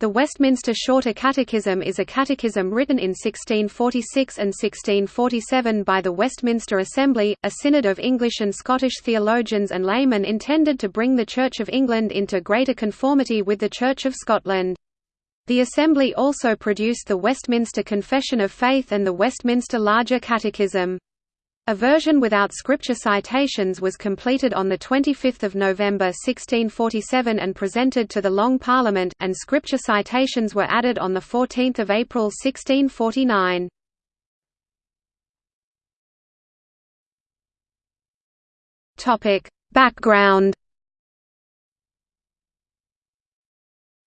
The Westminster Shorter Catechism is a catechism written in 1646 and 1647 by the Westminster Assembly, a synod of English and Scottish theologians and laymen intended to bring the Church of England into greater conformity with the Church of Scotland. The Assembly also produced the Westminster Confession of Faith and the Westminster Larger Catechism. A version without scripture citations was completed on 25 November 1647 and presented to the Long Parliament, and scripture citations were added on 14 April 1649. Background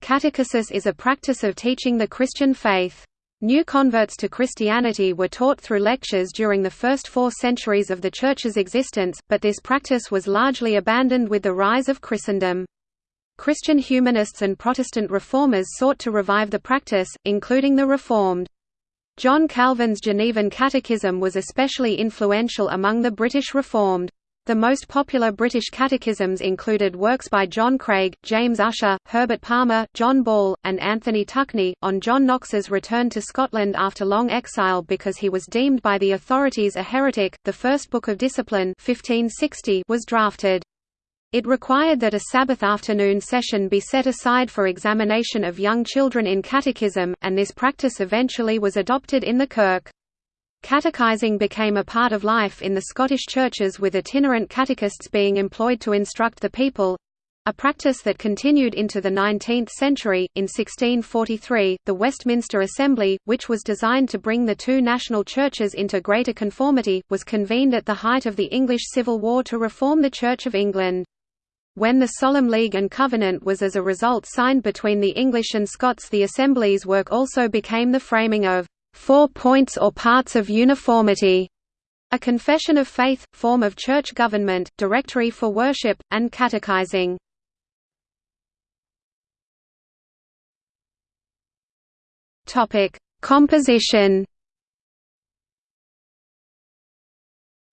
Catechesis is a practice of teaching the Christian faith. New converts to Christianity were taught through lectures during the first four centuries of the Church's existence, but this practice was largely abandoned with the rise of Christendom. Christian humanists and Protestant reformers sought to revive the practice, including the Reformed. John Calvin's Genevan Catechism was especially influential among the British Reformed. The most popular British catechisms included works by John Craig, James Ussher, Herbert Palmer, John Ball, and Anthony Tuckney. On John Knox's return to Scotland after long exile because he was deemed by the authorities a heretic, the First Book of Discipline 1560 was drafted. It required that a Sabbath afternoon session be set aside for examination of young children in catechism, and this practice eventually was adopted in the Kirk. Catechizing became a part of life in the Scottish churches with itinerant catechists being employed to instruct the people a practice that continued into the 19th century. In 1643, the Westminster Assembly, which was designed to bring the two national churches into greater conformity, was convened at the height of the English Civil War to reform the Church of England. When the Solemn League and Covenant was as a result signed between the English and Scots the Assembly's work also became the framing of Four Points or Parts of Uniformity, a confession of faith, form of church government, directory for worship, and catechizing. Composition.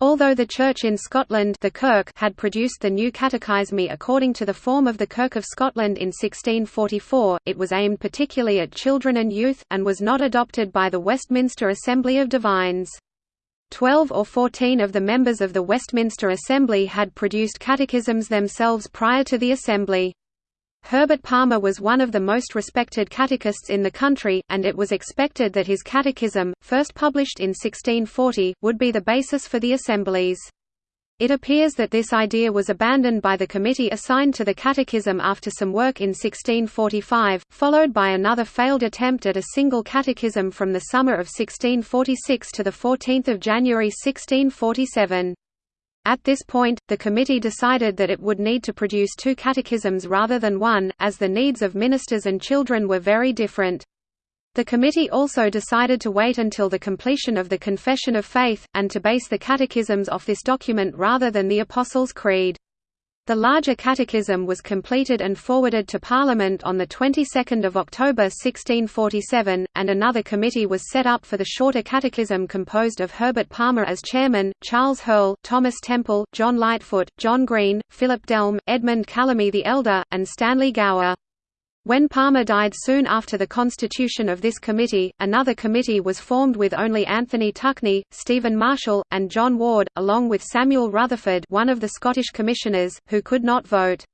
Although the Church in Scotland the Kirk had produced the new Catechisme according to the form of the Kirk of Scotland in 1644, it was aimed particularly at children and youth, and was not adopted by the Westminster Assembly of Divines. Twelve or fourteen of the members of the Westminster Assembly had produced catechisms themselves prior to the Assembly. Herbert Palmer was one of the most respected catechists in the country, and it was expected that his catechism, first published in 1640, would be the basis for the assemblies. It appears that this idea was abandoned by the committee assigned to the catechism after some work in 1645, followed by another failed attempt at a single catechism from the summer of 1646 to 14 January 1647. At this point, the committee decided that it would need to produce two catechisms rather than one, as the needs of ministers and children were very different. The committee also decided to wait until the completion of the Confession of Faith, and to base the catechisms off this document rather than the Apostles' Creed. The larger catechism was completed and forwarded to Parliament on the 22nd of October 1647, and another committee was set up for the shorter catechism composed of Herbert Palmer as chairman, Charles Herle, Thomas Temple, John Lightfoot, John Green, Philip Delme, Edmund Calamy the Elder, and Stanley Gower. When Palmer died soon after the constitution of this committee, another committee was formed with only Anthony Tuckney, Stephen Marshall, and John Ward, along with Samuel Rutherford one of the Scottish commissioners, who could not vote.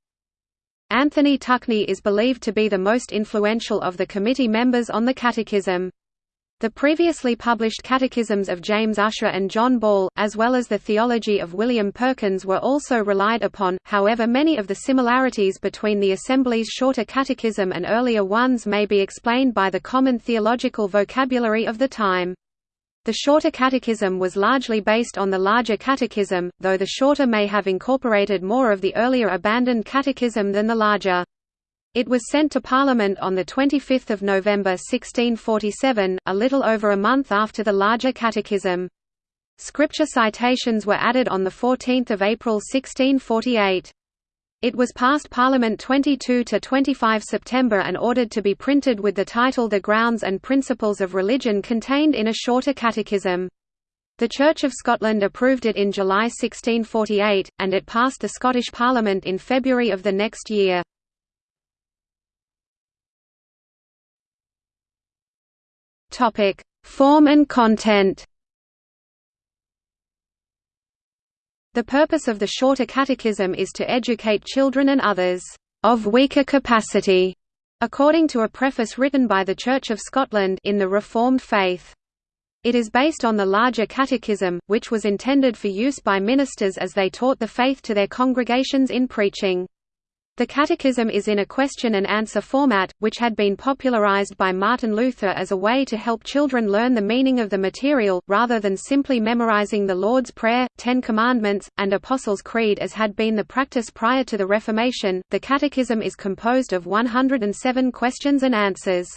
Anthony Tuckney is believed to be the most influential of the committee members on the Catechism. The previously published catechisms of James Ussher and John Ball, as well as the theology of William Perkins were also relied upon, however many of the similarities between the Assembly's shorter catechism and earlier ones may be explained by the common theological vocabulary of the time. The shorter catechism was largely based on the larger catechism, though the shorter may have incorporated more of the earlier abandoned catechism than the larger. It was sent to Parliament on 25 November 1647, a little over a month after the larger catechism. Scripture citations were added on 14 April 1648. It was passed Parliament 22–25 September and ordered to be printed with the title The Grounds and Principles of Religion contained in a shorter catechism. The Church of Scotland approved it in July 1648, and it passed the Scottish Parliament in February of the next year. Topic: Form and content. The purpose of the Shorter Catechism is to educate children and others of weaker capacity, according to a preface written by the Church of Scotland in the Reformed faith. It is based on the larger catechism, which was intended for use by ministers as they taught the faith to their congregations in preaching. The Catechism is in a question-and-answer format, which had been popularized by Martin Luther as a way to help children learn the meaning of the material, rather than simply memorizing the Lord's Prayer, Ten Commandments, and Apostles' Creed as had been the practice prior to the Reformation. The Catechism is composed of 107 questions and answers.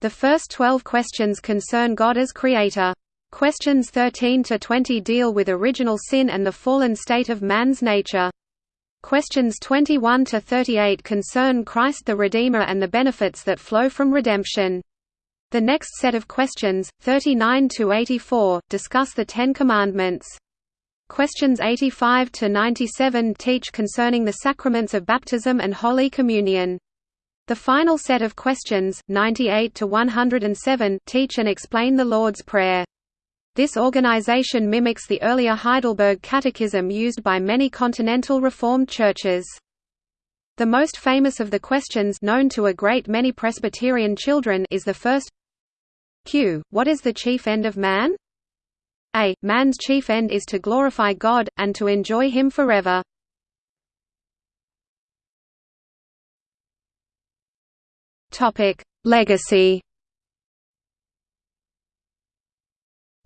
The first 12 questions concern God as Creator. Questions 13 to 20 deal with original sin and the fallen state of man's nature. Questions 21 to 38 concern Christ the Redeemer and the benefits that flow from redemption. The next set of questions, 39 to 84, discuss the Ten Commandments. Questions 85 to 97 teach concerning the sacraments of baptism and Holy Communion. The final set of questions, 98 to 107, teach and explain the Lord's Prayer. This organization mimics the earlier Heidelberg Catechism used by many continental Reformed churches. The most famous of the questions known to a great many Presbyterian children is the first Q. What is the chief end of man? A. Man's chief end is to glorify God, and to enjoy Him forever. Legacy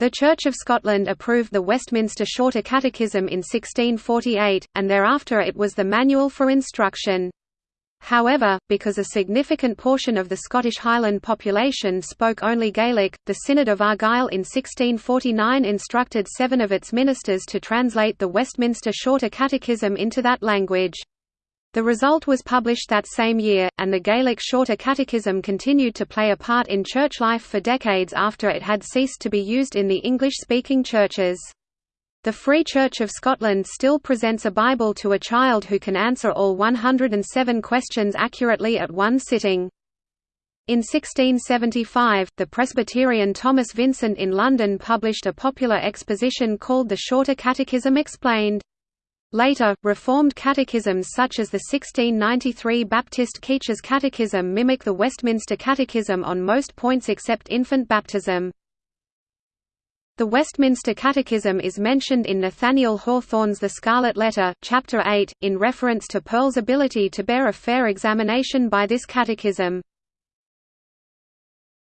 The Church of Scotland approved the Westminster Shorter Catechism in 1648, and thereafter it was the manual for instruction. However, because a significant portion of the Scottish Highland population spoke only Gaelic, the Synod of Argyll in 1649 instructed seven of its ministers to translate the Westminster Shorter Catechism into that language. The result was published that same year, and the Gaelic Shorter Catechism continued to play a part in church life for decades after it had ceased to be used in the English-speaking churches. The Free Church of Scotland still presents a Bible to a child who can answer all 107 questions accurately at one sitting. In 1675, the Presbyterian Thomas Vincent in London published a popular exposition called the Shorter Catechism Explained. Later, Reformed catechisms such as the 1693 Baptist Keach's Catechism mimic the Westminster Catechism on most points except infant baptism. The Westminster Catechism is mentioned in Nathaniel Hawthorne's The Scarlet Letter, Chapter 8, in reference to Pearl's ability to bear a fair examination by this catechism.